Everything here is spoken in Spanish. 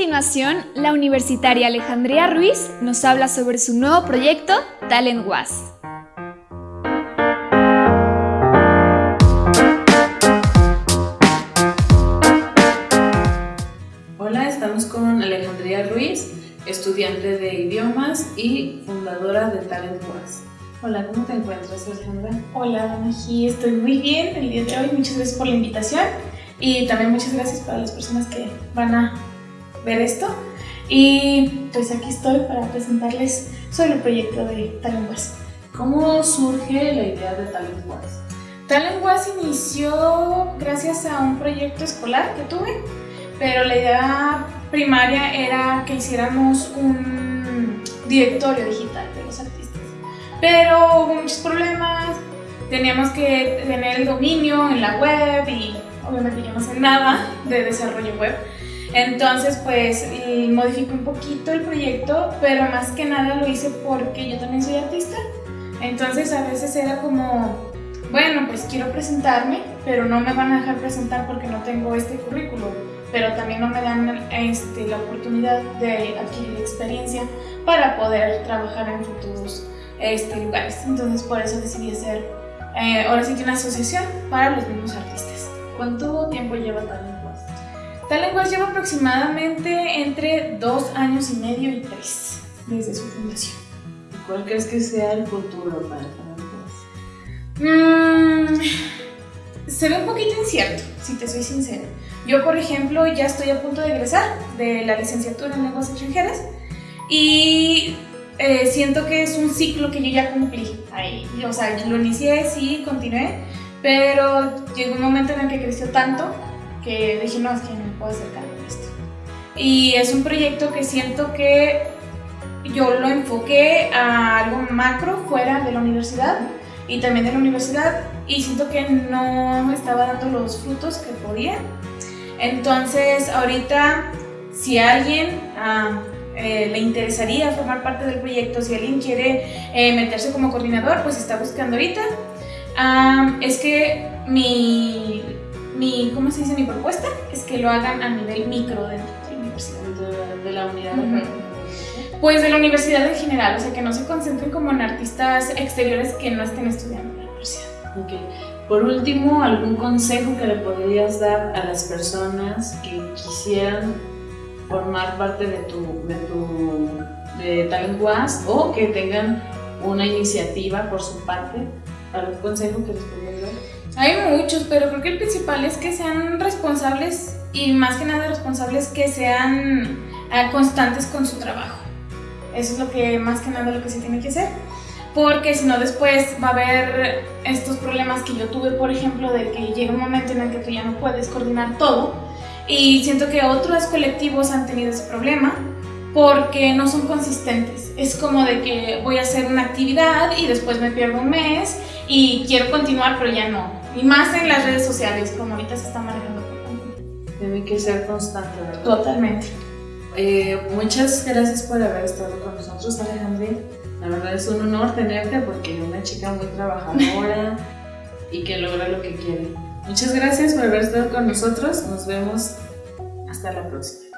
continuación, la universitaria Alejandría Ruiz nos habla sobre su nuevo proyecto Talent Was. Hola, estamos con Alejandría Ruiz, estudiante de idiomas y fundadora de Talent Was. Hola, ¿cómo te encuentras, Alejandra? Hola, Mají, estoy muy bien el día de hoy. Muchas gracias por la invitación y también muchas gracias para las personas que van a ver esto. Y pues aquí estoy para presentarles sobre el proyecto de Talent Was. ¿Cómo surge la idea de? Talent Was inició gracias a un proyecto escolar que tuve, pero la idea primaria era que hiciéramos un directorio digital de los artistas. Pero hubo muchos problemas, teníamos que tener el dominio en la web y obviamente yo no sé nada de desarrollo web. Entonces, pues modifiqué un poquito el proyecto, pero más que nada lo hice porque yo también soy artista. Entonces, a veces era como, bueno, pues quiero presentarme, pero no me van a dejar presentar porque no tengo este currículum. Pero también no me dan este, la oportunidad de adquirir experiencia para poder trabajar en futuros este, lugares. Entonces, por eso decidí hacer eh, ahora sí que una asociación para los mismos artistas. ¿Cuánto tiempo lleva Talent Talent Was lleva aproximadamente entre dos años y medio y tres desde su fundación. ¿Y cuál crees que sea el futuro para Talent mmm, se ve un poquito incierto, si te soy sincera. Yo, por ejemplo, ya estoy a punto de egresar de la licenciatura en lenguas extranjeras y eh, siento que es un ciclo que yo ya cumplí ahí. O sea, lo inicié, sí, continué, pero llegó un momento en el que creció tanto que dije, no, es que no puedo a esto. Y es un proyecto que siento que yo lo enfoqué a algo macro fuera de la universidad y también de la universidad y siento que no estaba dando los frutos que podía. Entonces, ahorita, si alguien ah, eh, le interesaría formar parte del proyecto, si alguien quiere eh, meterse como coordinador, pues está buscando ahorita. Ah, es que mi mi, ¿cómo se dice? Mi propuesta es que lo hagan a nivel micro dentro de la universidad. De, la unidad. Pues de la universidad en general, o sea, que no se concentren como en artistas exteriores que no estén estudiando en la universidad. Okay. Por último, ¿algún consejo que le podrías dar a las personas que quisieran formar parte de tu, de tu de Talent Was o que tengan una iniciativa por su parte? ¿Algún consejo que les podrías dar? Hay muchos, pero creo que el principal es que sean responsables y más que nada responsables que sean eh, constantes con su trabajo. Eso es lo que más que nada lo que se tiene que hacer. Porque si no después va a haber estos problemas que yo tuve, por ejemplo, de que llega un momento en el que tú ya no puedes coordinar todo. Y siento que otros colectivos han tenido ese problema porque no son consistentes. Es como de que voy a hacer una actividad y después me pierdo un mes y quiero continuar, pero ya no. Y más en las redes sociales, como ahorita se está manejando Tiene que ser constante, ¿verdad? Totalmente. Eh, muchas gracias por haber estado con nosotros, Alejandra. La verdad es un honor tenerte porque es una chica muy trabajadora y que logra lo que quiere. Muchas gracias por haber estado con nosotros. Nos vemos hasta la próxima.